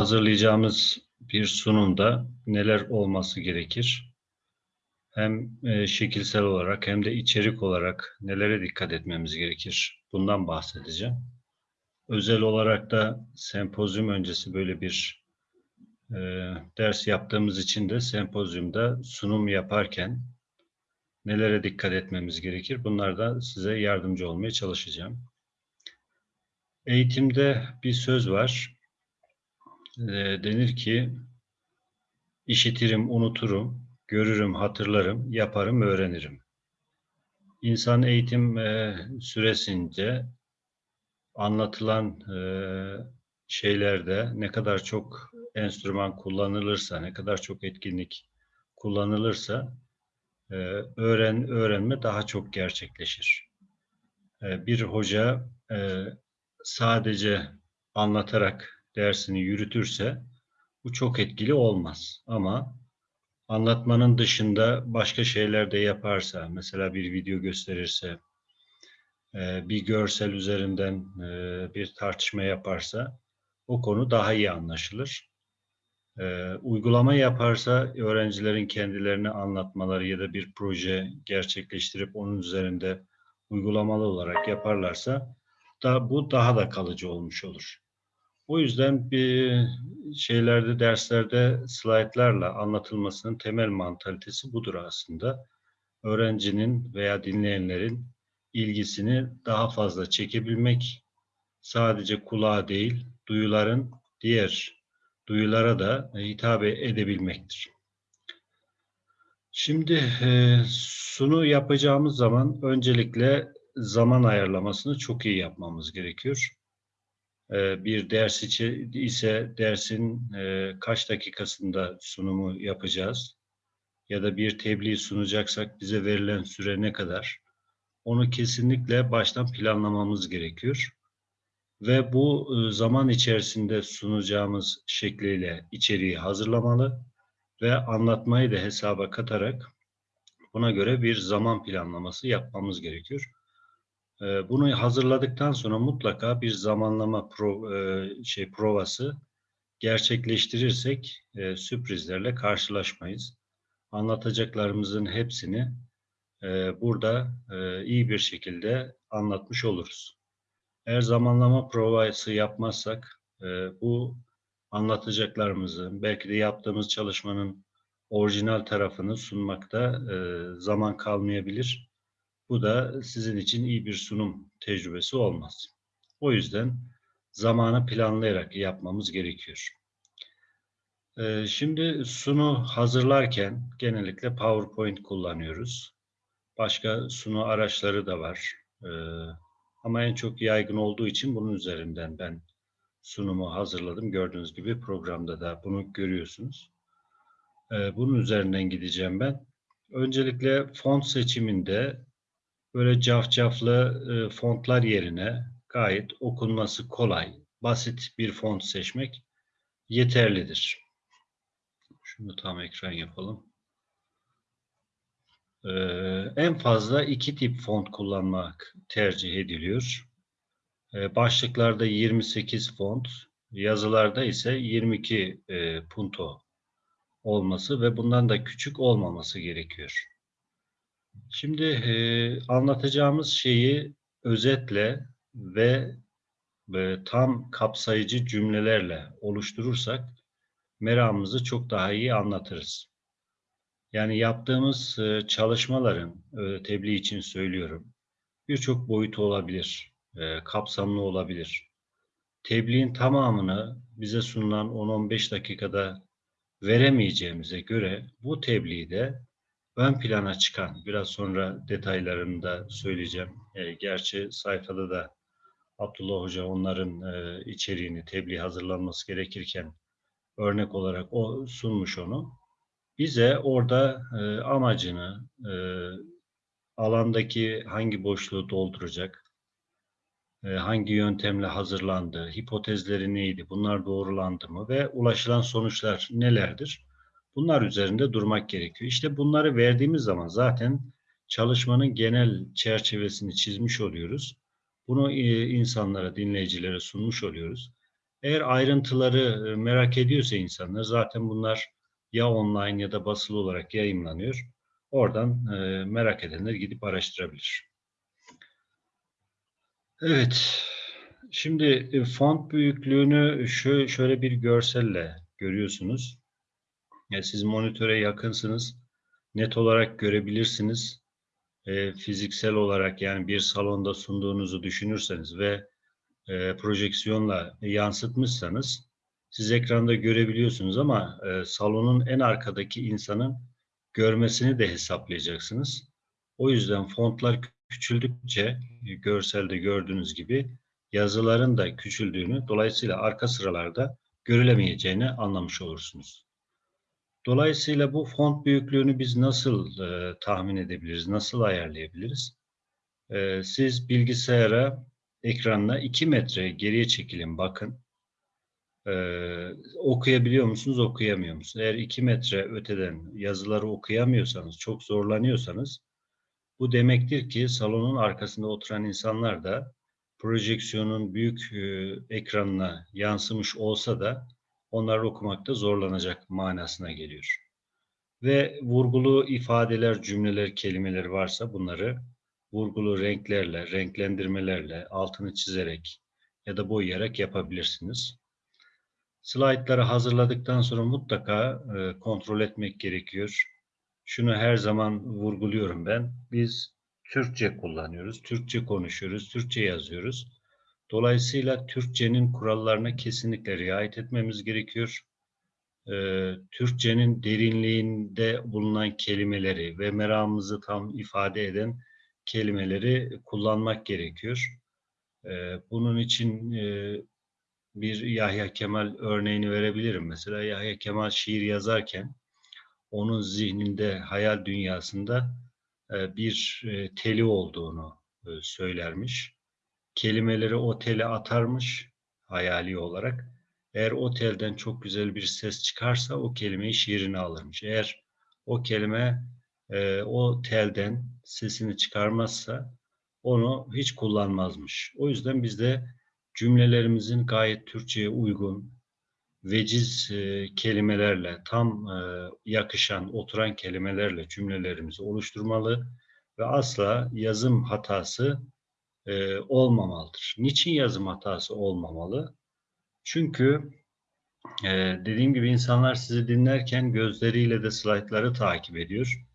hazırlayacağımız bir sunumda neler olması gerekir? Hem e, şekilsel olarak hem de içerik olarak nelere dikkat etmemiz gerekir? Bundan bahsedeceğim. Özel olarak da sempozyum öncesi böyle bir e, ders yaptığımız için de sempozyumda sunum yaparken nelere dikkat etmemiz gerekir? Bunlardan size yardımcı olmaya çalışacağım. Eğitimde bir söz var. E, denir ki işitirim, unuturum, görürüm, hatırlarım, yaparım, öğrenirim. İnsan eğitim e, süresince anlatılan e, şeylerde ne kadar çok enstrüman kullanılırsa, ne kadar çok etkinlik kullanılırsa e, öğren öğrenme daha çok gerçekleşir. E, bir hoca e, sadece anlatarak dersini yürütürse bu çok etkili olmaz. Ama anlatmanın dışında başka şeyler de yaparsa, mesela bir video gösterirse, e, bir görsel üzerinden e, bir tartışma yaparsa o konu daha iyi anlaşılır. E, uygulama yaparsa öğrencilerin kendilerini anlatmaları ya da bir proje gerçekleştirip onun üzerinde uygulamalı olarak yaparlarsa da bu daha da kalıcı olmuş olur. O yüzden bir şeylerde, derslerde slaytlarla anlatılmasının temel mantalitesi budur aslında. Öğrencinin veya dinleyenlerin ilgisini daha fazla çekebilmek, sadece kulağa değil, duyuların diğer duyulara da hitap edebilmektir. Şimdi e, sunu yapacağımız zaman öncelikle zaman ayarlamasını çok iyi yapmamız gerekiyor. E, bir ders ise dersin e, kaç dakikasında sunumu yapacağız ya da bir tebliğ sunacaksak bize verilen süre ne kadar? Onu kesinlikle baştan planlamamız gerekiyor. Ve bu e, zaman içerisinde sunacağımız şekliyle içeriği hazırlamalı ve anlatmayı da hesaba katarak buna göre bir zaman planlaması yapmamız gerekiyor. E, bunu hazırladıktan sonra mutlaka bir zamanlama pro, e, şey provası gerçekleştirirsek sürprizlerle karşılaşmayız. Anlatacaklarımızın hepsini burada iyi bir şekilde anlatmış oluruz. Eğer zamanlama provası yapmazsak bu anlatacaklarımızı, belki de yaptığımız çalışmanın orijinal tarafını sunmakta zaman kalmayabilir. Bu da sizin için iyi bir sunum tecrübesi olmaz. O yüzden zamanı planlayarak yapmamız gerekiyor. Şimdi sunu hazırlarken genellikle PowerPoint kullanıyoruz. Başka sunu araçları da var. Ama en çok yaygın olduğu için bunun üzerinden ben sunumu hazırladım. Gördüğünüz gibi programda da bunu görüyorsunuz. Ee, bunun üzerinden gideceğim ben. Öncelikle font seçiminde böyle cafcaflı e, fontlar yerine gayet okunması kolay, basit bir font seçmek yeterlidir. Şunu tam ekran yapalım. Ee, en fazla iki tip font kullanmak tercih ediliyor. Ee, başlıklarda 28 font, yazılarda ise 22 e, punto olması ve bundan da küçük olmaması gerekiyor. Şimdi e, anlatacağımız şeyi özetle ve e, tam kapsayıcı cümlelerle oluşturursak meramımızı çok daha iyi anlatırız. Yani yaptığımız e, çalışmaların, e, tebliğ için söylüyorum, birçok boyutu olabilir, e, kapsamlı olabilir. Tebliğin tamamını bize sunulan 10-15 dakikada veremeyeceğimize göre bu tebliği de ön plana çıkan, biraz sonra detaylarını da söyleyeceğim. gerçi sayfada da Abdullah Hoca onların içeriğini, tebliğ hazırlanması gerekirken örnek olarak o sunmuş onu bize orada e, amacını, e, alandaki hangi boşluğu dolduracak, e, hangi yöntemle hazırlandı, hipotezleri neydi, bunlar doğrulandı mı ve ulaşılan sonuçlar nelerdir? Bunlar üzerinde durmak gerekiyor. İşte bunları verdiğimiz zaman zaten çalışmanın genel çerçevesini çizmiş oluyoruz. Bunu e, insanlara, dinleyicilere sunmuş oluyoruz. Eğer ayrıntıları e, merak ediyorsa insanlar zaten bunlar ya online ya da basılı olarak yayınlanıyor. Oradan e, merak edenler gidip araştırabilir. Evet. Şimdi font büyüklüğünü şöyle bir görselle görüyorsunuz. Ya siz monitöre yakınsınız. Net olarak görebilirsiniz. E, fiziksel olarak yani bir salonda sunduğunuzu düşünürseniz ve e, projeksiyonla yansıtmışsanız siz ekranda görebiliyorsunuz ama e, salonun en arkadaki insanın görmesini de hesaplayacaksınız. O yüzden fontlar küçüldükçe e, görselde gördüğünüz gibi yazıların da küçüldüğünü dolayısıyla arka sıralarda görülemeyeceğini anlamış olursunuz. Dolayısıyla bu font büyüklüğünü biz nasıl e, tahmin edebiliriz, nasıl ayarlayabiliriz? E, siz bilgisayara ekranına 2 metre geriye çekilin bakın. Ee, okuyabiliyor musunuz, okuyamıyor musunuz? Eğer 2 metre öteden yazıları okuyamıyorsanız, çok zorlanıyorsanız bu demektir ki salonun arkasında oturan insanlar da projeksiyonun büyük e, ekranına yansımış olsa da onlar okumakta zorlanacak manasına geliyor. Ve vurgulu ifadeler, cümleler, kelimeler varsa bunları vurgulu renklerle, renklendirmelerle, altını çizerek ya da boyayarak yapabilirsiniz. Slaytları hazırladıktan sonra mutlaka e, kontrol etmek gerekiyor. Şunu her zaman vurguluyorum ben. Biz Türkçe kullanıyoruz, Türkçe konuşuyoruz, Türkçe yazıyoruz. Dolayısıyla Türkçenin kurallarına kesinlikle riayet etmemiz gerekiyor. Ee, Türkçenin derinliğinde bulunan kelimeleri ve meramımızı tam ifade eden kelimeleri kullanmak gerekiyor. Ee, bunun için e, bir Yahya Kemal örneğini verebilirim. Mesela Yahya Kemal şiir yazarken onun zihninde, hayal dünyasında e, bir e, teli olduğunu söylermiş. Kelimeleri o atarmış hayali olarak. Eğer o telden çok güzel bir ses çıkarsa o kelimeyi şiirine alırmış. Eğer o kelime e, o telden sesini çıkarmazsa onu hiç kullanmazmış. O yüzden biz de cümlelerimizin gayet Türkçe'ye uygun, veciz e, kelimelerle, tam e, yakışan, oturan kelimelerle cümlelerimizi oluşturmalı ve asla yazım hatası e, olmamalıdır. Niçin yazım hatası olmamalı? Çünkü e, dediğim gibi insanlar sizi dinlerken gözleriyle de slaytları takip ediyor.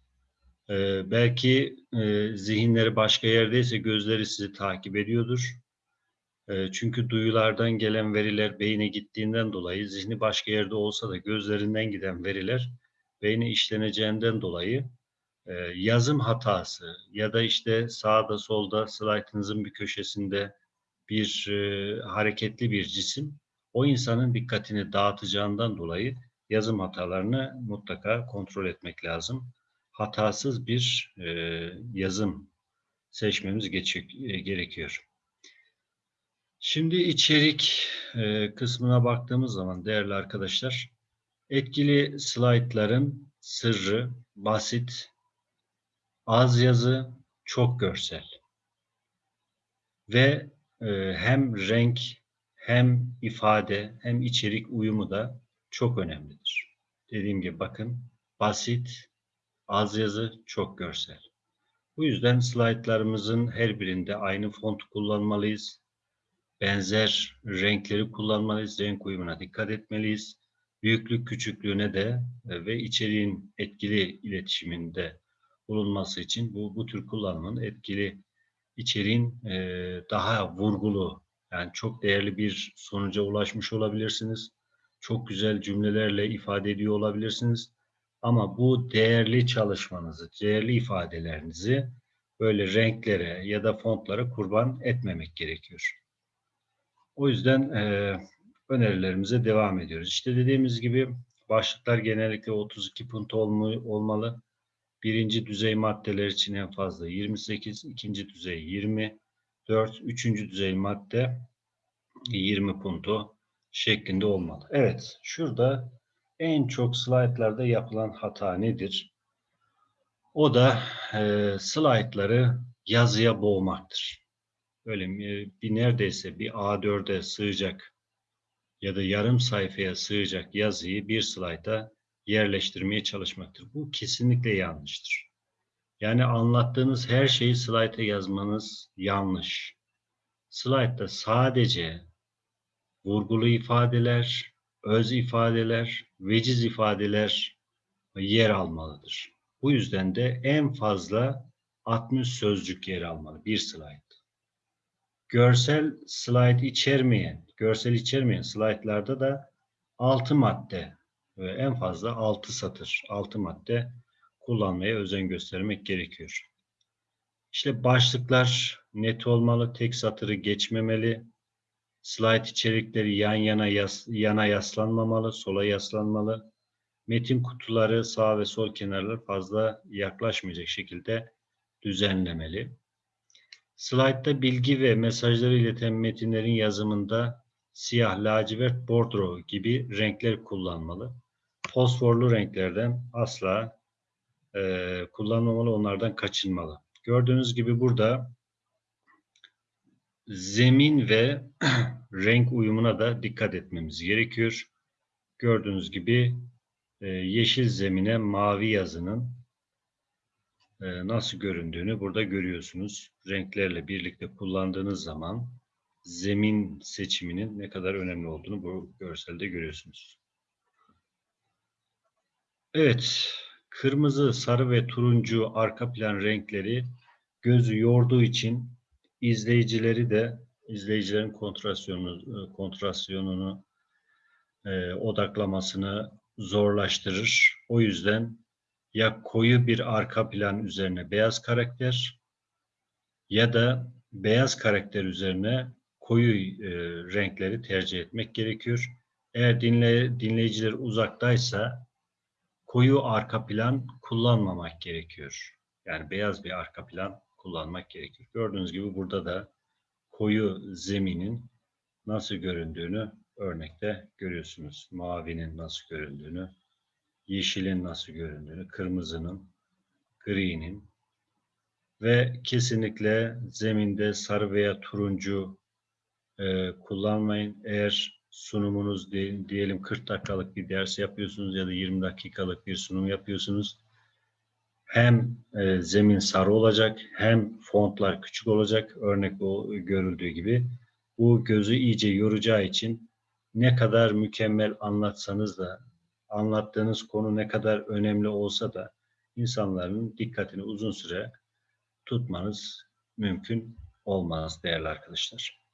Ee, belki e, zihinleri başka yerdeyse gözleri sizi takip ediyordur. E, çünkü duyulardan gelen veriler beyne gittiğinden dolayı zihni başka yerde olsa da gözlerinden giden veriler beyne işleneceğinden dolayı e, yazım hatası ya da işte sağda solda slaytınızın bir köşesinde bir e, hareketli bir cisim o insanın dikkatini dağıtacağından dolayı yazım hatalarını mutlaka kontrol etmek lazım hatasız bir e, yazım seçmemiz e, gerekiyor. Şimdi içerik e, kısmına baktığımız zaman değerli arkadaşlar, etkili slaytların sırrı basit, az yazı, çok görsel ve e, hem renk hem ifade hem içerik uyumu da çok önemlidir. Dediğim gibi bakın basit, Az yazı, çok görsel. Bu yüzden slaytlarımızın her birinde aynı font kullanmalıyız. Benzer renkleri kullanmalıyız. Renk uyumuna dikkat etmeliyiz. Büyüklük küçüklüğüne de e, ve içeriğin etkili iletişiminde bulunması için bu, bu tür kullanımın etkili içeriğin e, daha vurgulu yani çok değerli bir sonuca ulaşmış olabilirsiniz. Çok güzel cümlelerle ifade ediyor olabilirsiniz. Ama bu değerli çalışmanızı, değerli ifadelerinizi böyle renklere ya da fontlara kurban etmemek gerekiyor. O yüzden e, önerilerimize devam ediyoruz. İşte dediğimiz gibi başlıklar genellikle 32 punt olmalı. Birinci düzey maddeler için en fazla 28, ikinci düzey 20, 4, üçüncü düzey madde 20 punto şeklinde olmalı. Evet, şurada en çok slaytlarda yapılan hata nedir? O da e, slaytları yazıya boğmaktır. Böyle bir neredeyse bir A4'e sığacak ya da yarım sayfaya sığacak yazıyı bir slayta yerleştirmeye çalışmaktır. Bu kesinlikle yanlıştır. Yani anlattığınız her şeyi slayta yazmanız yanlış. Slaytta sadece vurgulu ifadeler, öz ifadeler, veciz ifadeler yer almalıdır. Bu yüzden de en fazla 60 sözcük yer almalı bir slide. Görsel slide içermeyen, görsel içermeyen slaytlarda da 6 madde en fazla 6 satır, 6 madde kullanmaya özen göstermek gerekiyor. İşte başlıklar net olmalı, tek satırı geçmemeli, slide içerikleri yan yana yas, yana yaslanmamalı, sola yaslanmalı, metin kutuları sağ ve sol kenarlar fazla yaklaşmayacak şekilde düzenlemeli. Slide'da bilgi ve mesajları ileten metinlerin yazımında siyah, lacivert, bordro gibi renkler kullanmalı. Fosforlu renklerden asla e, kullanmamalı, onlardan kaçınmalı. Gördüğünüz gibi burada zemin ve renk uyumuna da dikkat etmemiz gerekiyor. Gördüğünüz gibi e, yeşil zemine mavi yazının e, nasıl göründüğünü burada görüyorsunuz. Renklerle birlikte kullandığınız zaman zemin seçiminin ne kadar önemli olduğunu bu görselde görüyorsunuz. Evet, kırmızı, sarı ve turuncu arka plan renkleri gözü yorduğu için izleyicileri de izleyicilerin kontrasyonunu, kontrasyonunu e, odaklamasını zorlaştırır. O yüzden ya koyu bir arka plan üzerine beyaz karakter ya da beyaz karakter üzerine koyu e, renkleri tercih etmek gerekiyor. Eğer dinle, dinleyiciler uzaktaysa koyu arka plan kullanmamak gerekiyor. Yani beyaz bir arka plan kullanmak gerekiyor. Gördüğünüz gibi burada da koyu zeminin nasıl göründüğünü örnekte görüyorsunuz. Mavinin nasıl göründüğünü, yeşilin nasıl göründüğünü, kırmızının, gri'nin ve kesinlikle zeminde sarı veya turuncu e, kullanmayın. Eğer sunumunuz diyelim 40 dakikalık bir ders yapıyorsunuz ya da 20 dakikalık bir sunum yapıyorsunuz. Hem e, zemin sarı olacak hem fontlar küçük olacak örnek o görüldüğü gibi. Bu gözü iyice yoracağı için ne kadar mükemmel anlatsanız da anlattığınız konu ne kadar önemli olsa da insanların dikkatini uzun süre tutmanız mümkün olmaz değerli arkadaşlar.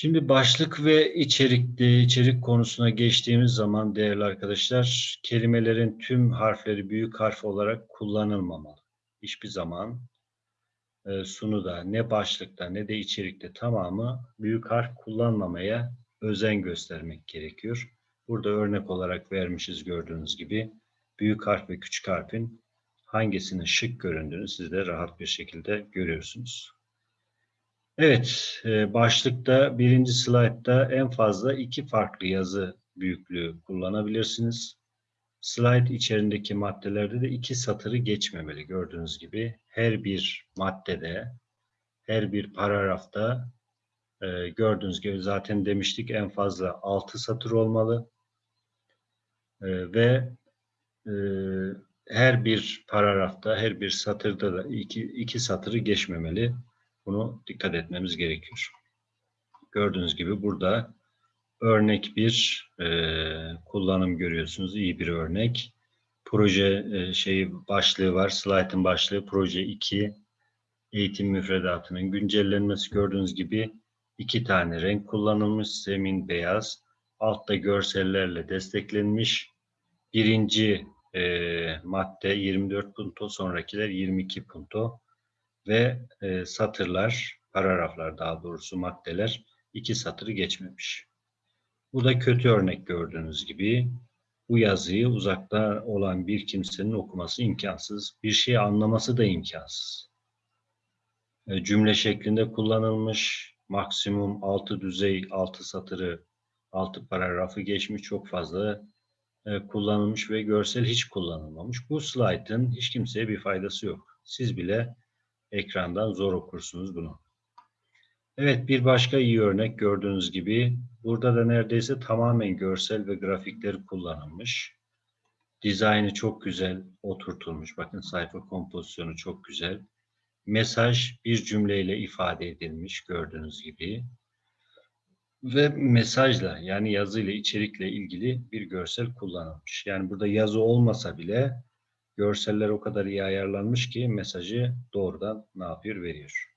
Şimdi başlık ve içerikli içerik konusuna geçtiğimiz zaman değerli arkadaşlar kelimelerin tüm harfleri büyük harf olarak kullanılmamalı. Hiçbir zaman e, sunuda ne başlıkta ne de içerikte tamamı büyük harf kullanmamaya özen göstermek gerekiyor. Burada örnek olarak vermişiz gördüğünüz gibi. Büyük harf ve küçük harfin hangisinin şık göründüğünü siz de rahat bir şekilde görüyorsunuz. Evet, e, başlıkta birinci slaytta en fazla iki farklı yazı büyüklüğü kullanabilirsiniz. Slide içerisindeki maddelerde de iki satırı geçmemeli gördüğünüz gibi. Her bir maddede, her bir paragrafta e, gördüğünüz gibi zaten demiştik en fazla altı satır olmalı. E, ve her bir paragrafta, her bir satırda da iki, iki satırı geçmemeli. Bunu dikkat etmemiz gerekiyor. Gördüğünüz gibi burada örnek bir e, kullanım görüyorsunuz. İyi bir örnek. Proje e, şeyi başlığı var. Slaytın başlığı proje 2 eğitim müfredatının güncellenmesi gördüğünüz gibi iki tane renk kullanılmış. Zemin beyaz. Altta görsellerle desteklenmiş. Birinci e, madde 24 punto, sonrakiler 22 punto ve e, satırlar, paragraflar daha doğrusu maddeler iki satırı geçmemiş. Bu da kötü örnek gördüğünüz gibi. Bu yazıyı uzakta olan bir kimsenin okuması imkansız. Bir şey anlaması da imkansız. E, cümle şeklinde kullanılmış. Maksimum altı düzey, altı satırı, altı paragrafı geçmiş. Çok fazla e, kullanılmış ve görsel hiç kullanılmamış. Bu slaytın hiç kimseye bir faydası yok. Siz bile ekrandan zor okursunuz bunu. Evet, bir başka iyi örnek gördüğünüz gibi burada da neredeyse tamamen görsel ve grafikleri kullanılmış. Dizaynı çok güzel oturtulmuş. Bakın sayfa kompozisyonu çok güzel. Mesaj bir cümleyle ifade edilmiş gördüğünüz gibi. Ve mesajla yani yazıyla içerikle ilgili bir görsel kullanılmış. Yani burada yazı olmasa bile görseller o kadar iyi ayarlanmış ki mesajı doğrudan ne yapıyor veriyor.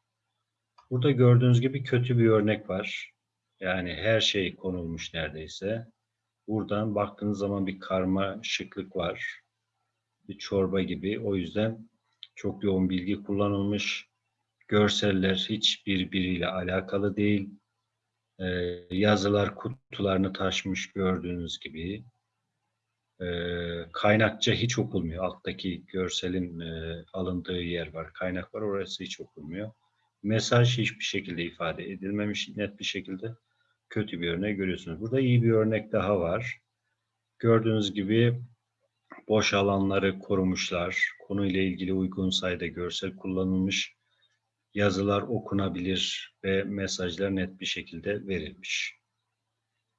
Burada gördüğünüz gibi kötü bir örnek var. Yani her şey konulmuş neredeyse. Buradan baktığınız zaman bir karma şıklık var. Bir çorba gibi. O yüzden çok yoğun bilgi kullanılmış. Görseller hiç birbiriyle alakalı değil. Ee, yazılar kutularını taşmış gördüğünüz gibi. Ee, kaynakça hiç okunmuyor. Alttaki görselin e, alındığı yer var. Kaynak var. Orası hiç okunmuyor. Mesaj hiçbir şekilde ifade edilmemiş net bir şekilde. Kötü bir örnek görüyorsunuz. Burada iyi bir örnek daha var. Gördüğünüz gibi boş alanları korumuşlar. Konuyla ilgili uygun sayıda görsel kullanılmış. Yazılar okunabilir ve mesajlar net bir şekilde verilmiş.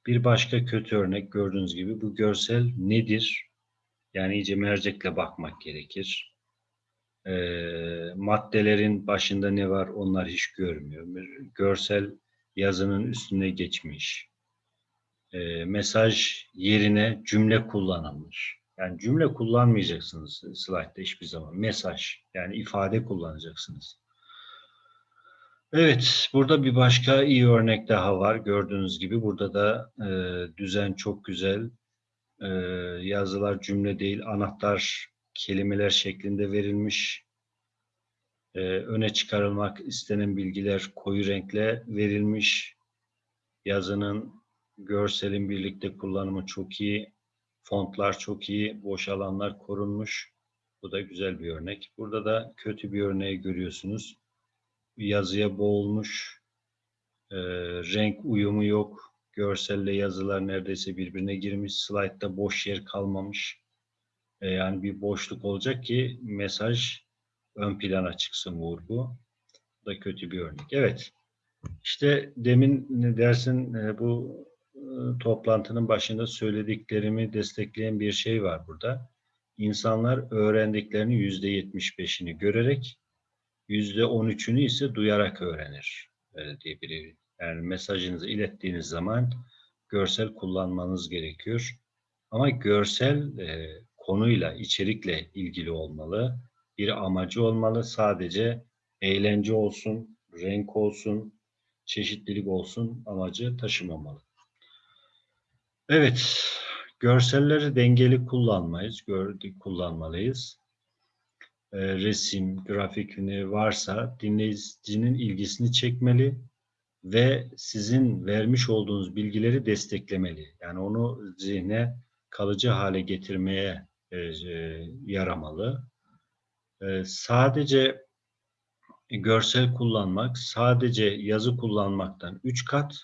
Bir başka kötü örnek gördüğünüz gibi bu görsel nedir? Yani iyice mercekle bakmak gerekir. E, maddelerin başında ne var onlar hiç görmüyor. Görsel yazının üstüne geçmiş. E, mesaj yerine cümle kullanılmış. Yani cümle kullanmayacaksınız slaytta hiçbir zaman. Mesaj yani ifade kullanacaksınız. Evet, burada bir başka iyi örnek daha var. Gördüğünüz gibi burada da e, düzen çok güzel. E, yazılar cümle değil, anahtar kelimeler şeklinde verilmiş. E, öne çıkarılmak istenen bilgiler koyu renkle verilmiş. Yazının, görselin birlikte kullanımı çok iyi. Fontlar çok iyi, boş alanlar korunmuş. Bu da güzel bir örnek. Burada da kötü bir örneği görüyorsunuz yazıya boğulmuş, e, renk uyumu yok, görselle yazılar neredeyse birbirine girmiş, slaytta boş yer kalmamış. E, yani bir boşluk olacak ki mesaj ön plana çıksın vurgu. Bu da kötü bir örnek. Evet, işte demin dersin e, bu e, toplantının başında söylediklerimi destekleyen bir şey var burada. İnsanlar öğrendiklerini yüzde yetmiş beşini görerek yüzde on üçünü ise duyarak öğrenir Öyle diye biri. Yani mesajınızı ilettiğiniz zaman görsel kullanmanız gerekiyor. Ama görsel e, konuyla, içerikle ilgili olmalı. Bir amacı olmalı. Sadece eğlence olsun, renk olsun, çeşitlilik olsun amacı taşımamalı. Evet, görselleri dengeli kullanmayız, gördük kullanmalıyız. E, resim, grafik varsa dinleyicinin ilgisini çekmeli ve sizin vermiş olduğunuz bilgileri desteklemeli. Yani onu zihne kalıcı hale getirmeye e, e, yaramalı. sadece görsel kullanmak, sadece yazı kullanmaktan üç kat,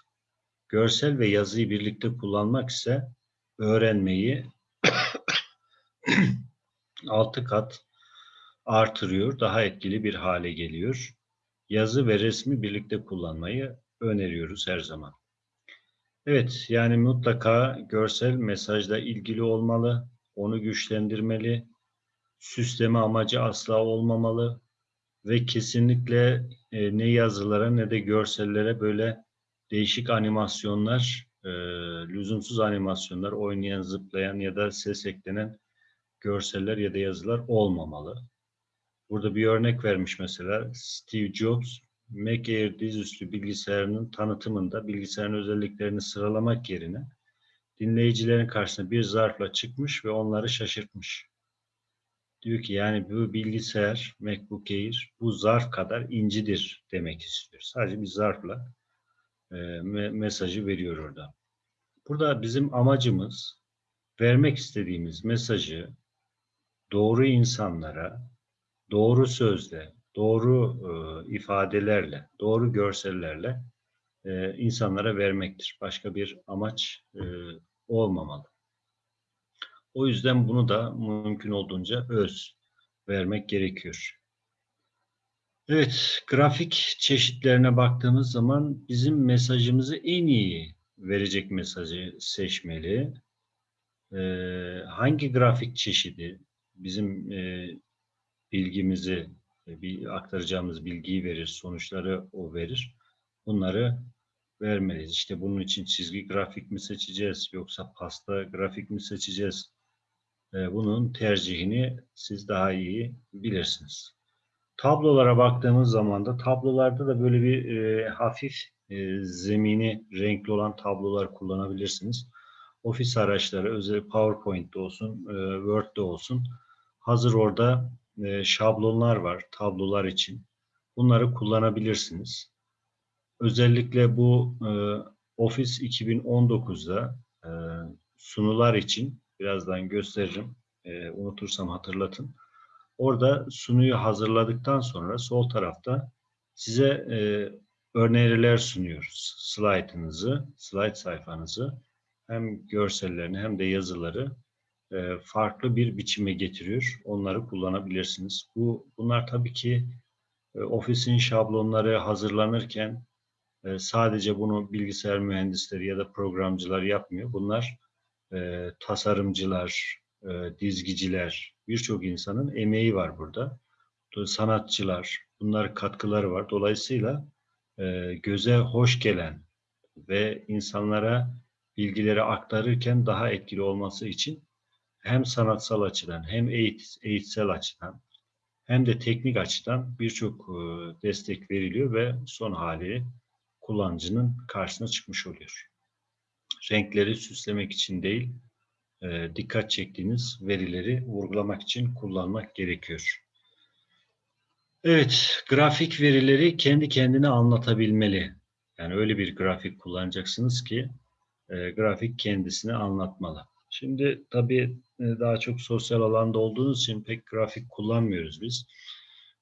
görsel ve yazıyı birlikte kullanmak ise öğrenmeyi altı kat artırıyor, daha etkili bir hale geliyor. Yazı ve resmi birlikte kullanmayı öneriyoruz her zaman. Evet, yani mutlaka görsel mesajla ilgili olmalı, onu güçlendirmeli, süsleme amacı asla olmamalı ve kesinlikle e, ne yazılara ne de görsellere böyle değişik animasyonlar, e, lüzumsuz animasyonlar, oynayan, zıplayan ya da ses eklenen görseller ya da yazılar olmamalı. Burada bir örnek vermiş mesela Steve Jobs Mac Air dizüstü bilgisayarının tanıtımında bilgisayarın özelliklerini sıralamak yerine dinleyicilerin karşısına bir zarfla çıkmış ve onları şaşırtmış. Diyor ki yani bu bilgisayar MacBook Air bu zarf kadar incidir demek istiyor. Sadece bir zarfla e, me mesajı veriyor orada. Burada bizim amacımız vermek istediğimiz mesajı doğru insanlara doğru sözle, doğru e, ifadelerle, doğru görsellerle e, insanlara vermektir. Başka bir amaç e, olmamalı. O yüzden bunu da mümkün olduğunca öz vermek gerekiyor. Evet, grafik çeşitlerine baktığımız zaman bizim mesajımızı en iyi verecek mesajı seçmeli. Ee, hangi grafik çeşidi bizim e, bilgimizi, e, bir aktaracağımız bilgiyi verir, sonuçları o verir. Bunları vermeliyiz. İşte bunun için çizgi grafik mi seçeceğiz yoksa pasta grafik mi seçeceğiz? Ee, bunun tercihini siz daha iyi bilirsiniz. Tablolara baktığımız zaman da tablolarda da böyle bir e, hafif e, zemini renkli olan tablolar kullanabilirsiniz. Ofis araçları, özel PowerPoint'te olsun, e, Word'de olsun. Hazır orada e, şablonlar var tablolar için. Bunları kullanabilirsiniz. Özellikle bu e, Office 2019'da e, sunular için birazdan gösteririm. Unutursam hatırlatın. Orada sunuyu hazırladıktan sonra sol tarafta size e, öneriler sunuyoruz. Slaytınızı, slide sayfanızı hem görsellerini hem de yazıları farklı bir biçime getiriyor. Onları kullanabilirsiniz. Bu Bunlar tabii ki e, ofisin şablonları hazırlanırken e, sadece bunu bilgisayar mühendisleri ya da programcılar yapmıyor. Bunlar e, tasarımcılar, e, dizgiciler, birçok insanın emeği var burada. Sanatçılar, bunlar katkıları var. Dolayısıyla e, göze hoş gelen ve insanlara bilgileri aktarırken daha etkili olması için hem sanatsal açıdan hem eğit eğitsel açıdan hem de teknik açıdan birçok e, destek veriliyor ve son hali kullanıcının karşısına çıkmış oluyor. Renkleri süslemek için değil, e, dikkat çektiğiniz verileri vurgulamak için kullanmak gerekiyor. Evet, grafik verileri kendi kendine anlatabilmeli. Yani öyle bir grafik kullanacaksınız ki e, grafik kendisini anlatmalı. Şimdi tabii daha çok sosyal alanda olduğunuz için pek grafik kullanmıyoruz biz.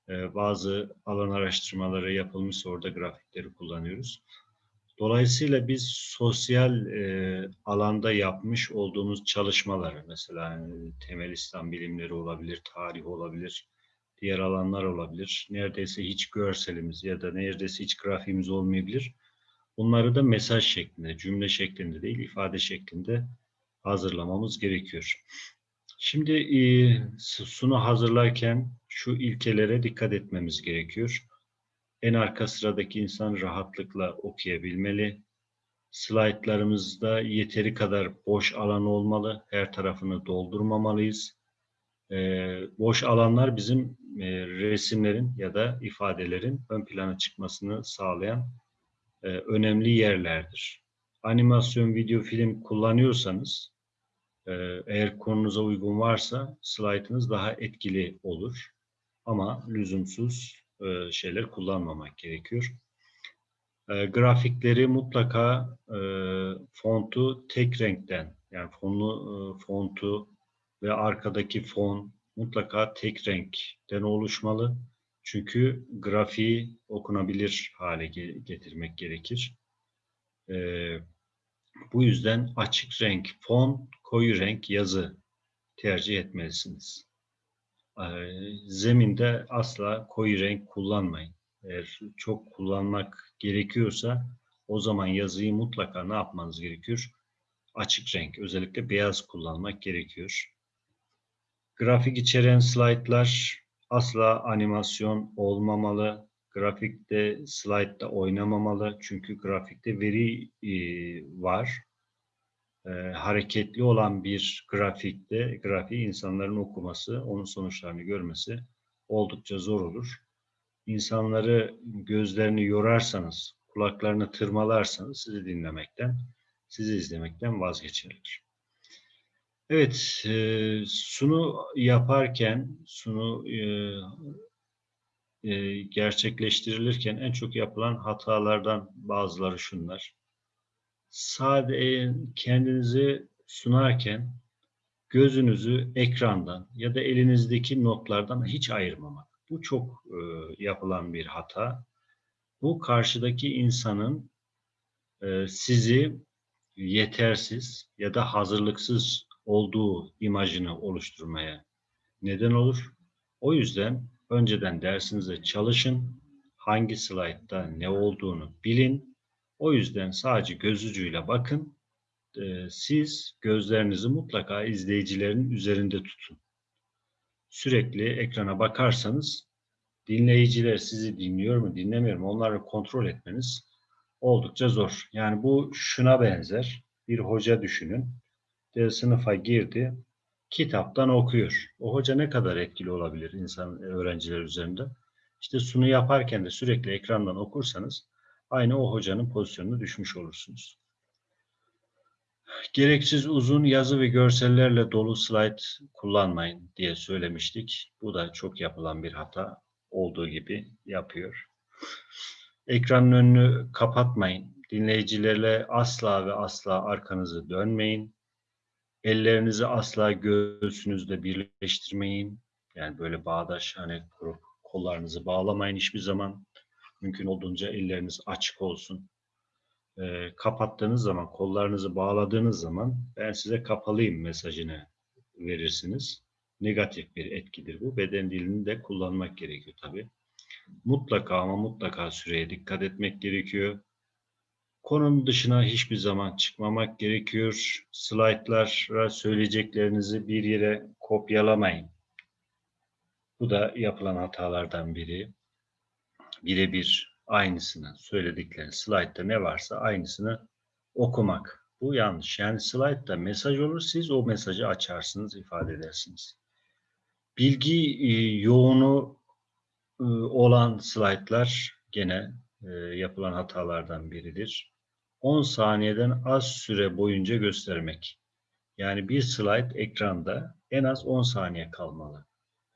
E, bazı alan araştırmaları yapılmış orada grafikleri kullanıyoruz. Dolayısıyla biz sosyal e, alanda yapmış olduğumuz çalışmaları, mesela temel İslam bilimleri olabilir, tarih olabilir, diğer alanlar olabilir. Neredeyse hiç görselimiz ya da neredeyse hiç grafiğimiz olmayabilir. Bunları da mesaj şeklinde, cümle şeklinde değil, ifade şeklinde hazırlamamız gerekiyor. Şimdi e, sunu hazırlarken şu ilkelere dikkat etmemiz gerekiyor. En arka sıradaki insan rahatlıkla okuyabilmeli. Slaytlarımızda yeteri kadar boş alan olmalı. Her tarafını doldurmamalıyız. Ee, boş alanlar bizim e, resimlerin ya da ifadelerin ön plana çıkmasını sağlayan e, önemli yerlerdir. Animasyon, video, film kullanıyorsanız e, eğer konunuza uygun varsa slaytınız daha etkili olur. Ama lüzumsuz e, şeyler kullanmamak gerekiyor. E, grafikleri mutlaka fontu tek renkten yani fonlu fontu ve arkadaki fon mutlaka tek renkten oluşmalı. Çünkü grafiği okunabilir hale getirmek gerekir. Bu yüzden açık renk fon, koyu renk yazı tercih etmelisiniz. Ee, zeminde asla koyu renk kullanmayın. Eğer çok kullanmak gerekiyorsa o zaman yazıyı mutlaka ne yapmanız gerekiyor? Açık renk, özellikle beyaz kullanmak gerekiyor. Grafik içeren slaytlar asla animasyon olmamalı. Grafikte, slaytta oynamamalı. Çünkü grafikte veri e, var e, hareketli olan bir grafikte grafiği insanların okuması, onun sonuçlarını görmesi oldukça zor olur. İnsanları gözlerini yorarsanız, kulaklarını tırmalarsanız sizi dinlemekten, sizi izlemekten vazgeçerler. Evet, e, sunu yaparken, sunu e, e, gerçekleştirilirken en çok yapılan hatalardan bazıları şunlar sade kendinizi sunarken gözünüzü ekrandan ya da elinizdeki notlardan hiç ayırmamak. Bu çok e, yapılan bir hata. Bu karşıdaki insanın e, sizi yetersiz ya da hazırlıksız olduğu imajını oluşturmaya neden olur. O yüzden önceden dersinize çalışın. Hangi slaytta ne olduğunu bilin. O yüzden sadece göz ucuyla bakın. Ee, siz gözlerinizi mutlaka izleyicilerin üzerinde tutun. Sürekli ekrana bakarsanız dinleyiciler sizi dinliyor mu, dinlemiyor mu onları kontrol etmeniz oldukça zor. Yani bu şuna benzer. Bir hoca düşünün. De sınıfa girdi, kitaptan okuyor. O hoca ne kadar etkili olabilir insan öğrenciler üzerinde? İşte sunu yaparken de sürekli ekrandan okursanız aynı o hocanın pozisyonuna düşmüş olursunuz. Gereksiz uzun yazı ve görsellerle dolu slide kullanmayın diye söylemiştik. Bu da çok yapılan bir hata olduğu gibi yapıyor. Ekranın önünü kapatmayın. Dinleyicilerle asla ve asla arkanızı dönmeyin. Ellerinizi asla göğsünüzde birleştirmeyin. Yani böyle bağdaş hani kurup kollarınızı bağlamayın hiçbir zaman. Mümkün olduğunca elleriniz açık olsun. E, kapattığınız zaman, kollarınızı bağladığınız zaman ben size kapalıyım mesajını verirsiniz. Negatif bir etkidir bu. Beden dilini de kullanmak gerekiyor tabii. Mutlaka ama mutlaka süreye dikkat etmek gerekiyor. Konunun dışına hiçbir zaman çıkmamak gerekiyor. Slaytlara söyleyeceklerinizi bir yere kopyalamayın. Bu da yapılan hatalardan biri. Birebir aynısını söyledikleri slaytta ne varsa aynısını okumak. Bu yanlış. Yani slaytta mesaj olur siz o mesajı açarsınız, ifade edersiniz. Bilgi e, yoğunu e, olan slaytlar gene e, yapılan hatalardan biridir. 10 saniyeden az süre boyunca göstermek. Yani bir slide ekranda en az 10 saniye kalmalı.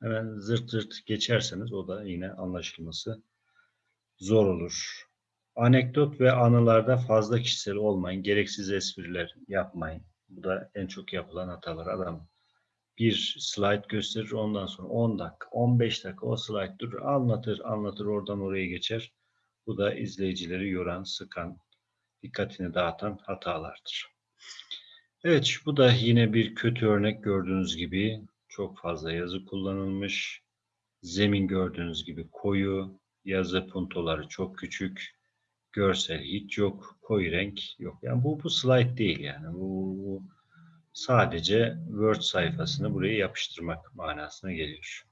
Hemen zırt zırt geçerseniz o da yine anlaşılması zor olur. Anekdot ve anılarda fazla kişisel olmayın. Gereksiz espriler yapmayın. Bu da en çok yapılan hatalar. Adam bir slide gösterir ondan sonra 10 dakika, 15 dakika o slide durur, anlatır, anlatır oradan oraya geçer. Bu da izleyicileri yoran, sıkan, dikkatini dağıtan hatalardır. Evet, bu da yine bir kötü örnek gördüğünüz gibi çok fazla yazı kullanılmış. Zemin gördüğünüz gibi koyu, yazı puntoları çok küçük, görsel hiç yok, koyu renk yok. Yani bu bu slide değil yani. Bu, bu sadece Word sayfasını buraya yapıştırmak manasına geliyor.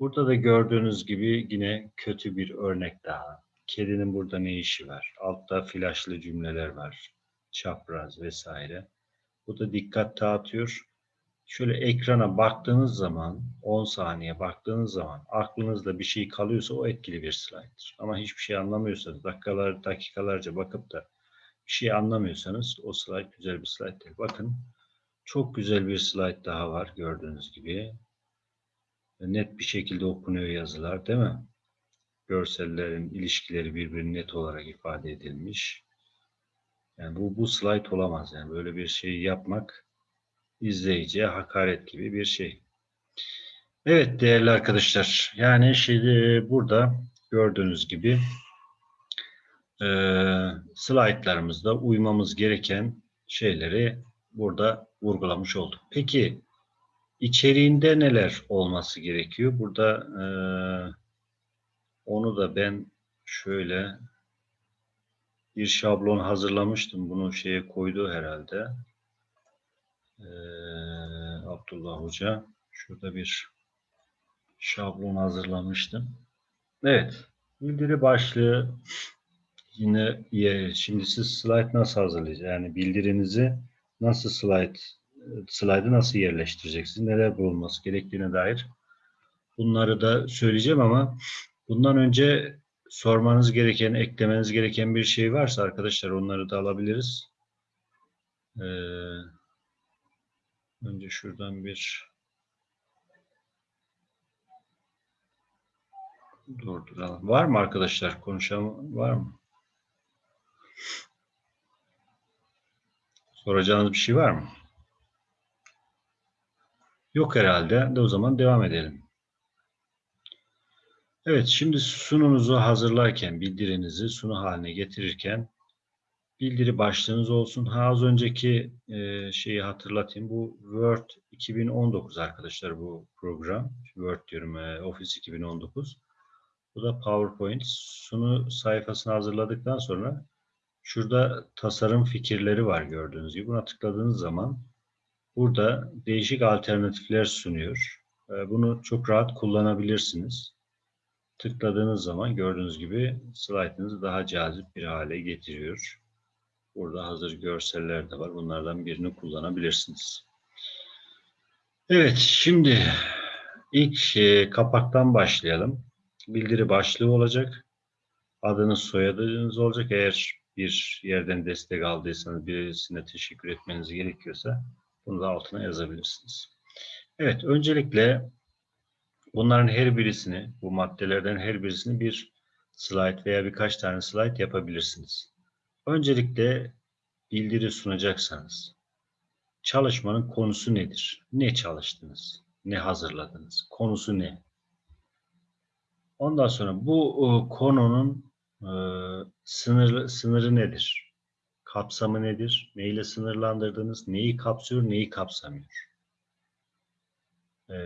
Burada da gördüğünüz gibi yine kötü bir örnek daha. Kedinin burada ne işi var? Altta flaşlı cümleler var. Çapraz vesaire. Bu da dikkat dağıtıyor. Şöyle ekrana baktığınız zaman 10 saniye baktığınız zaman aklınızda bir şey kalıyorsa o etkili bir slayttır. Ama hiçbir şey anlamıyorsanız dakikalar dakikalarca bakıp da bir şey anlamıyorsanız o slide güzel bir slide değil. Bakın çok güzel bir slide daha var gördüğünüz gibi. Net bir şekilde okunuyor yazılar değil mi? Görsellerin ilişkileri birbirine net olarak ifade edilmiş. Yani bu, bu slide olamaz. Yani böyle bir şey yapmak izleyiciye hakaret gibi bir şey. Evet değerli arkadaşlar. Yani şimdi burada gördüğünüz gibi e, slaytlarımızda uymamız gereken şeyleri burada vurgulamış olduk. Peki içeriğinde neler olması gerekiyor? Burada e, onu da ben şöyle bir şablon hazırlamıştım. Bunu şeye koydu herhalde. Ee, Abdullah Hoca. Şurada bir şablon hazırlamıştım. Evet. Bildiri başlığı yine şimdi siz slide nasıl hazırlayacaksınız? Yani bildirinizi nasıl slide slide'ı nasıl yerleştireceksiniz? Neler bulunması gerektiğine dair bunları da söyleyeceğim ama bundan önce sormanız gereken, eklemeniz gereken bir şey varsa arkadaşlar onları da alabiliriz. Ee, önce şuradan bir durduralım. Var mı arkadaşlar? Konuşan var mı? Soracağınız bir şey var mı? Yok herhalde. De o zaman devam edelim. Evet, şimdi sununuzu hazırlarken, bildirinizi sunu haline getirirken bildiri başlığınız olsun. Ha, az önceki e, şeyi hatırlatayım. Bu Word 2019 arkadaşlar bu program. Word diyorum e, Office 2019. Bu da PowerPoint. Sunu sayfasını hazırladıktan sonra şurada tasarım fikirleri var gördüğünüz gibi. Buna tıkladığınız zaman burada değişik alternatifler sunuyor. E, bunu çok rahat kullanabilirsiniz. Tıkladığınız zaman gördüğünüz gibi slaytınızı daha cazip bir hale getiriyor. Burada hazır görseller de var. Bunlardan birini kullanabilirsiniz. Evet, şimdi ilk e, kapaktan başlayalım. Bildiri başlığı olacak. Adınız, soyadınız olacak. Eğer bir yerden destek aldıysanız, birisine teşekkür etmeniz gerekiyorsa bunu da altına yazabilirsiniz. Evet, öncelikle bunların her birisini, bu maddelerden her birisini bir slide veya birkaç tane slide yapabilirsiniz. Öncelikle bildiri sunacaksanız çalışmanın konusu nedir? Ne çalıştınız? Ne hazırladınız? Konusu ne? Ondan sonra bu e, konunun e, sınırı, nedir? Kapsamı nedir? Neyle sınırlandırdınız? Neyi kapsıyor, neyi kapsamıyor? E,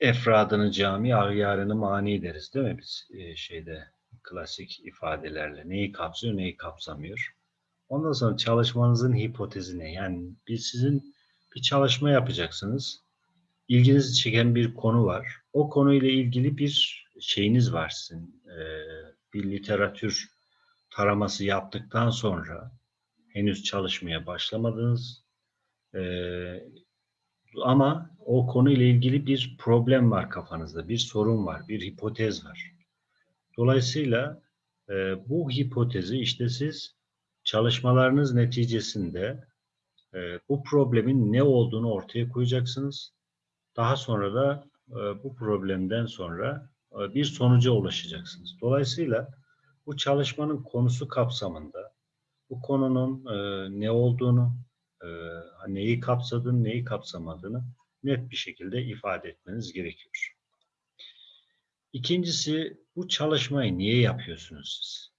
efradını cami, ahyarını mani deriz değil mi biz e, şeyde klasik ifadelerle neyi kapsıyor, neyi kapsamıyor. Ondan sonra çalışmanızın hipotezi ne? Yani bir sizin bir çalışma yapacaksınız. İlginizi çeken bir konu var. O konuyla ilgili bir şeyiniz var sizin. Ee, bir literatür taraması yaptıktan sonra henüz çalışmaya başlamadınız. Ee, ama o konuyla ilgili bir problem var kafanızda, bir sorun var, bir hipotez var. Dolayısıyla e, bu hipotezi işte siz çalışmalarınız neticesinde e, bu problemin ne olduğunu ortaya koyacaksınız. Daha sonra da e, bu problemden sonra e, bir sonuca ulaşacaksınız. Dolayısıyla bu çalışmanın konusu kapsamında bu konunun e, ne olduğunu, e, neyi kapsadığını, neyi kapsamadığını net bir şekilde ifade etmeniz gerekiyor. İkincisi bu çalışmayı niye yapıyorsunuz siz?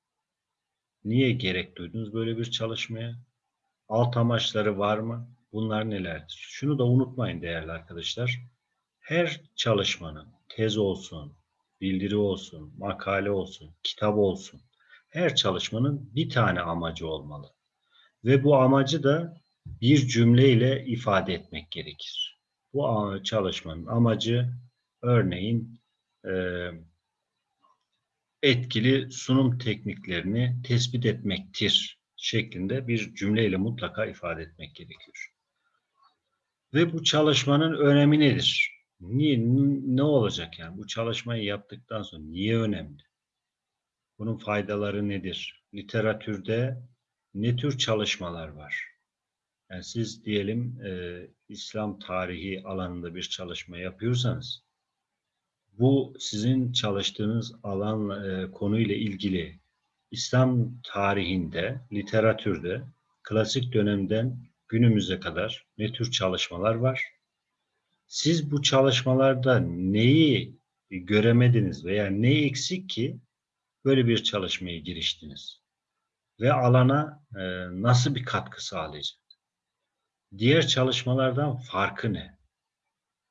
Niye gerek duydunuz böyle bir çalışmaya? Alt amaçları var mı? Bunlar nelerdir? Şunu da unutmayın değerli arkadaşlar. Her çalışmanın tez olsun, bildiri olsun, makale olsun, kitap olsun. Her çalışmanın bir tane amacı olmalı. Ve bu amacı da bir cümleyle ifade etmek gerekir. Bu çalışmanın amacı örneğin e, etkili sunum tekniklerini tespit etmektir şeklinde bir cümleyle mutlaka ifade etmek gerekiyor. Ve bu çalışmanın önemi nedir? Niye, ne olacak yani? Bu çalışmayı yaptıktan sonra niye önemli? Bunun faydaları nedir? Literatürde ne tür çalışmalar var? Yani siz diyelim e, İslam tarihi alanında bir çalışma yapıyorsanız bu sizin çalıştığınız alan e, konuyla ilgili İslam tarihinde, literatürde klasik dönemden günümüze kadar ne tür çalışmalar var? Siz bu çalışmalarda neyi göremediniz veya ne eksik ki böyle bir çalışmaya giriştiniz? Ve alana e, nasıl bir katkı sağlayacak? Diğer çalışmalardan farkı ne?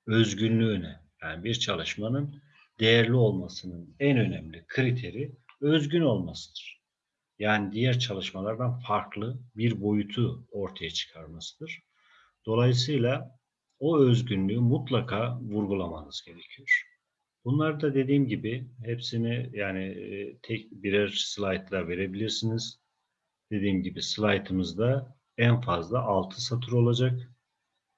Özgünlüğü ne? Yani bir çalışmanın değerli olmasının en önemli kriteri özgün olmasıdır. Yani diğer çalışmalardan farklı bir boyutu ortaya çıkarmasıdır. Dolayısıyla o özgünlüğü mutlaka vurgulamanız gerekiyor. Bunlar da dediğim gibi hepsini yani e, tek birer slaytla verebilirsiniz. Dediğim gibi slaytımızda en fazla 6 satır olacak.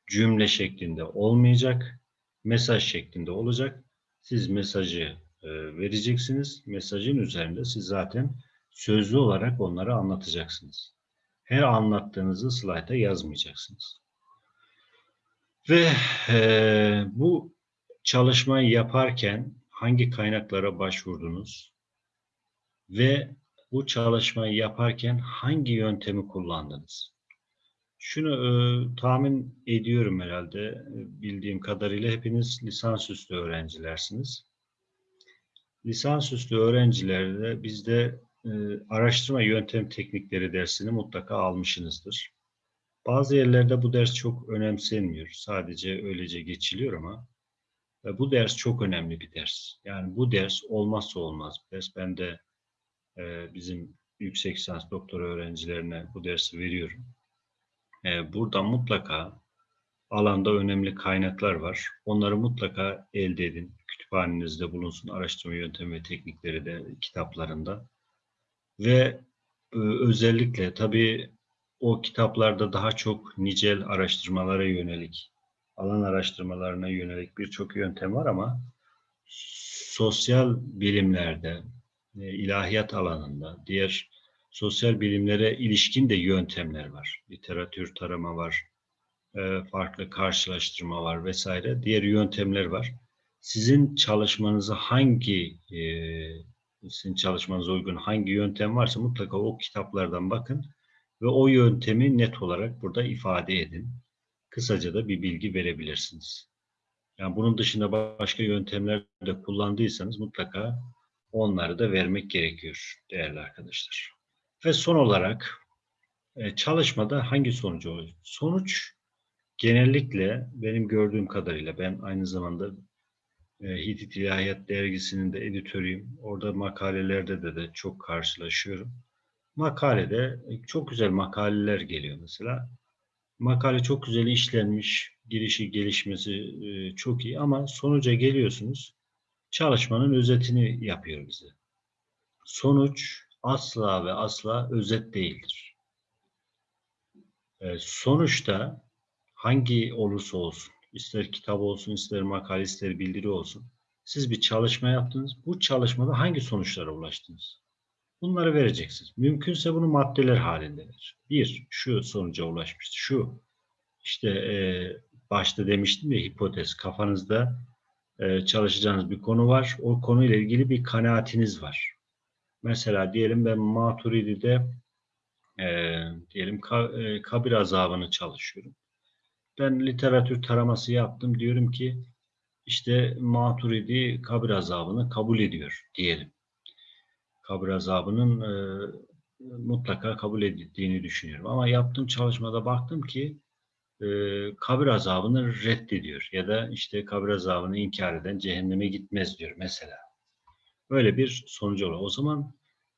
Cümle şeklinde olmayacak mesaj şeklinde olacak. Siz mesajı e, vereceksiniz. Mesajın üzerinde siz zaten sözlü olarak onları anlatacaksınız. Her anlattığınızı slayta yazmayacaksınız. Ve e, bu çalışmayı yaparken hangi kaynaklara başvurdunuz ve bu çalışmayı yaparken hangi yöntemi kullandınız? Şunu e, tahmin ediyorum herhalde e, bildiğim kadarıyla hepiniz lisansüstü öğrencilersiniz. Lisansüstü öğrencilerde bizde e, araştırma yöntem teknikleri dersini mutlaka almışsınızdır. Bazı yerlerde bu ders çok önemsenmiyor. Sadece öylece geçiliyor ama e, bu ders çok önemli bir ders. Yani bu ders olmazsa olmaz bir ders. Ben de e, bizim yüksek lisans doktora öğrencilerine bu dersi veriyorum. E, burada mutlaka alanda önemli kaynaklar var. Onları mutlaka elde edin. Kütüphanenizde bulunsun. Araştırma yöntemi ve teknikleri de kitaplarında. Ve e, özellikle tabii o kitaplarda daha çok nicel araştırmalara yönelik, alan araştırmalarına yönelik birçok yöntem var ama sosyal bilimlerde, e, ilahiyat alanında, diğer sosyal bilimlere ilişkin de yöntemler var. Literatür tarama var, e, farklı karşılaştırma var vesaire. Diğer yöntemler var. Sizin çalışmanızı hangi e, sizin çalışmanıza uygun hangi yöntem varsa mutlaka o kitaplardan bakın ve o yöntemi net olarak burada ifade edin. Kısaca da bir bilgi verebilirsiniz. Yani bunun dışında başka yöntemler de kullandıysanız mutlaka onları da vermek gerekiyor değerli arkadaşlar. Ve son olarak e, çalışmada hangi sonucu oluyor? Sonuç genellikle benim gördüğüm kadarıyla ben aynı zamanda e, Hitit İlahiyat Dergisi'nin de editörüyüm. Orada makalelerde de, de çok karşılaşıyorum. Makalede e, çok güzel makaleler geliyor mesela. Makale çok güzel işlenmiş, girişi gelişmesi çok iyi ama sonuca geliyorsunuz. Çalışmanın özetini yapıyor bize. Sonuç asla ve asla özet değildir. Sonuçta hangi olursa olsun ister kitap olsun, ister makale, ister bildiri olsun. Siz bir çalışma yaptınız. Bu çalışmada hangi sonuçlara ulaştınız? Bunları vereceksiniz. Mümkünse bunu maddeler halinde ver. Bir, şu sonuca ulaşmıştı. Şu, işte e, başta demiştim ya hipotez. Kafanızda e, çalışacağınız bir konu var. O konuyla ilgili bir kanaatiniz var. Mesela diyelim ben Maturidi'de e, diyelim ka, e, kabir azabını çalışıyorum ben literatür taraması yaptım. Diyorum ki işte Maturidi kabir azabını kabul ediyor diyelim. Kabir azabının e, mutlaka kabul edildiğini düşünüyorum. Ama yaptığım çalışmada baktım ki e, kabir azabını reddediyor ya da işte kabir azabını inkar eden cehenneme gitmez diyor mesela. Böyle bir sonucu oluyor. O zaman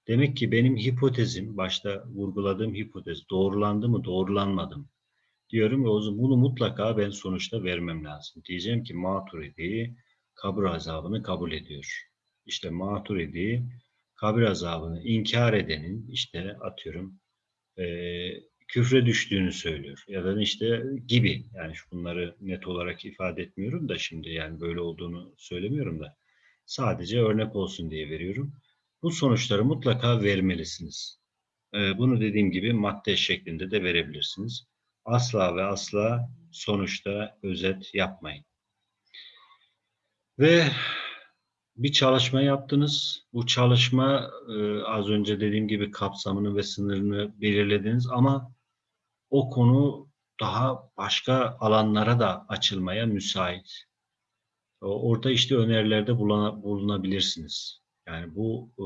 demek ki benim hipotezim, başta vurguladığım hipotez doğrulandı mı, doğrulanmadı mı? diyorum ve o zaman bunu mutlaka ben sonuçta vermem lazım. Diyeceğim ki Maturidi kabir azabını kabul ediyor. İşte Maturidi kabir azabını inkar edenin işte atıyorum e, küfre düştüğünü söylüyor. Ya da işte gibi yani bunları net olarak ifade etmiyorum da şimdi yani böyle olduğunu söylemiyorum da sadece örnek olsun diye veriyorum. Bu sonuçları mutlaka vermelisiniz. E, bunu dediğim gibi madde şeklinde de verebilirsiniz asla ve asla sonuçta özet yapmayın. Ve bir çalışma yaptınız. Bu çalışma e, az önce dediğim gibi kapsamını ve sınırını belirlediniz ama o konu daha başka alanlara da açılmaya müsait. Orada işte önerilerde bulunabilirsiniz. Yani bu e,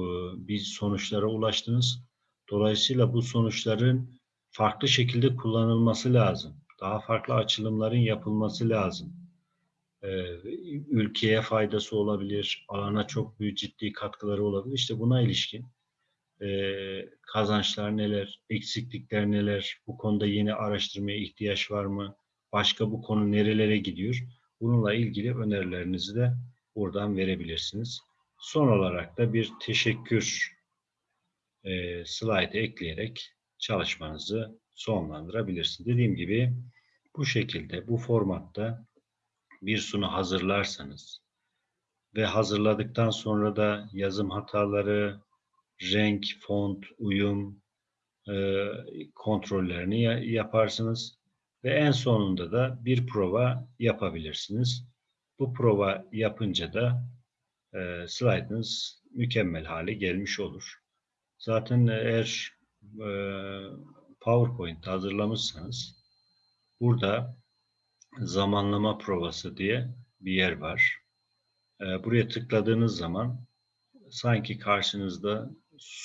bir sonuçlara ulaştınız. Dolayısıyla bu sonuçların farklı şekilde kullanılması lazım. Daha farklı açılımların yapılması lazım. Ee, ülkeye faydası olabilir, alana çok büyük ciddi katkıları olabilir. İşte buna ilişkin e, kazançlar neler, eksiklikler neler, bu konuda yeni araştırmaya ihtiyaç var mı, başka bu konu nerelere gidiyor? Bununla ilgili önerilerinizi de buradan verebilirsiniz. Son olarak da bir teşekkür e, slide ekleyerek çalışmanızı sonlandırabilirsiniz. Dediğim gibi bu şekilde, bu formatta bir sunu hazırlarsanız ve hazırladıktan sonra da yazım hataları, renk, font, uyum e, kontrollerini yaparsınız ve en sonunda da bir prova yapabilirsiniz. Bu prova yapınca da e, slide'ınız mükemmel hale gelmiş olur. Zaten eğer e, PowerPoint hazırlamışsanız burada zamanlama provası diye bir yer var. E, buraya tıkladığınız zaman sanki karşınızda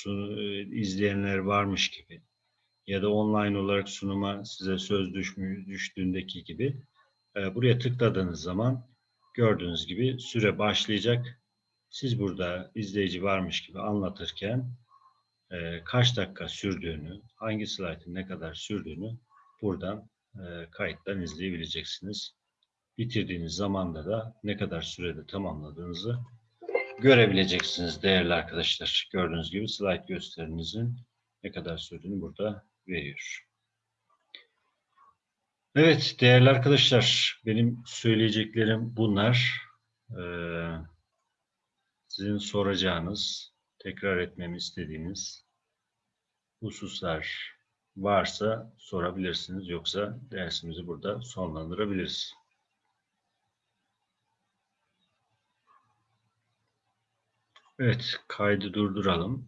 e, izleyenler varmış gibi ya da online olarak sunuma size söz düşmü, düştüğündeki gibi e, buraya tıkladığınız zaman gördüğünüz gibi süre başlayacak. Siz burada izleyici varmış gibi anlatırken e, kaç dakika sürdüğünü, hangi slaytın ne kadar sürdüğünü buradan e, kayıttan izleyebileceksiniz. Bitirdiğiniz zamanda da ne kadar sürede tamamladığınızı görebileceksiniz değerli arkadaşlar. Gördüğünüz gibi slide gösterinizin ne kadar sürdüğünü burada veriyor. Evet değerli arkadaşlar benim söyleyeceklerim bunlar. Ee, sizin soracağınız, tekrar etmemi istediğiniz hususlar varsa sorabilirsiniz. Yoksa dersimizi burada sonlandırabiliriz. Evet, kaydı durduralım.